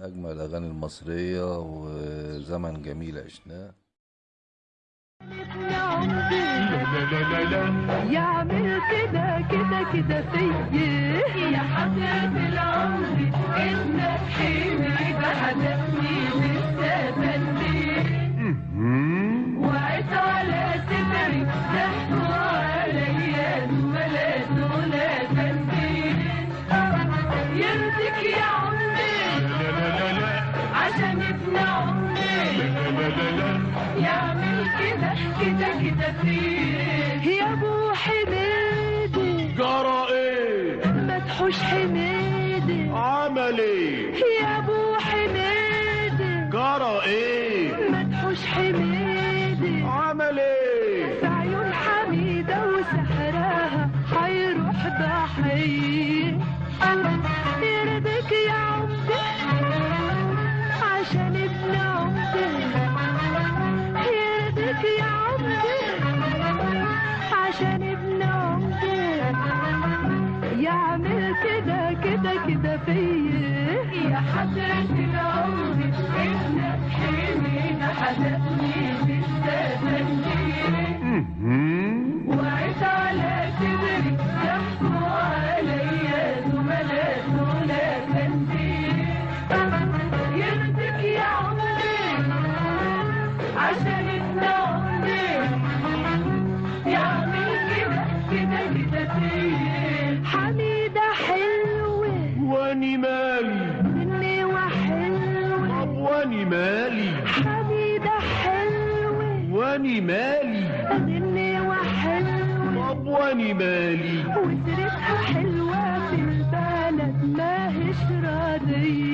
أجمل الأغاني المصرية وزمن جميل عشناه يعمل كده كده كده فيا يا حضرة العمر ابنك حلمي بهدفني كده كده عشان ابن يعمل كده كده كده فيا. يا حضرة العمر ابنك حلمي بهدفني حلوة واني مالي. مني وحلوة طب واني مالي. وسيرتها حلوة في البلد ماهيش راضية.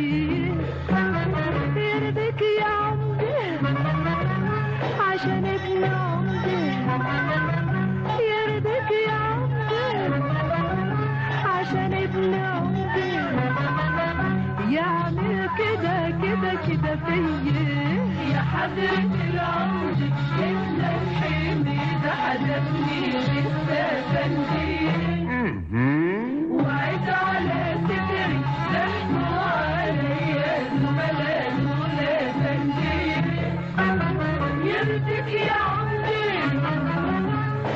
كده كده كده فيا. يا حضرة العمر ابنك حلمي ده هدفني لسه بندي وعيت على صدري ضحكوا عليا زملاء دول بندي يرضيك يا عمري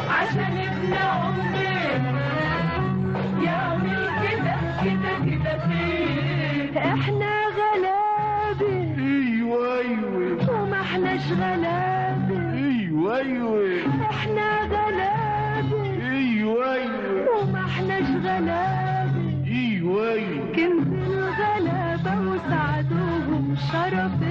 عشان ابن أيوه احناش غلابة أيوه أيوه إحنا غلابة أيوه أيوه وما احناش غلابة أيوه أيوه كنز الغلابة وسعدوهم شرف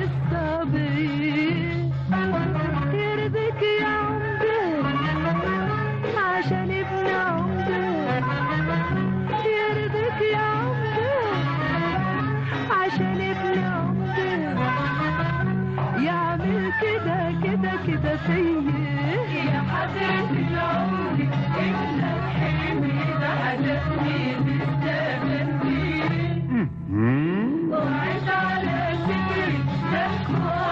the squad.